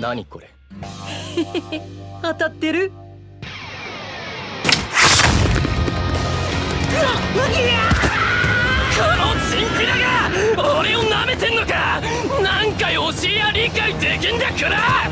何これ。当たってる？このチンピラが俺を舐めてんのか！何回教えや理解できんだから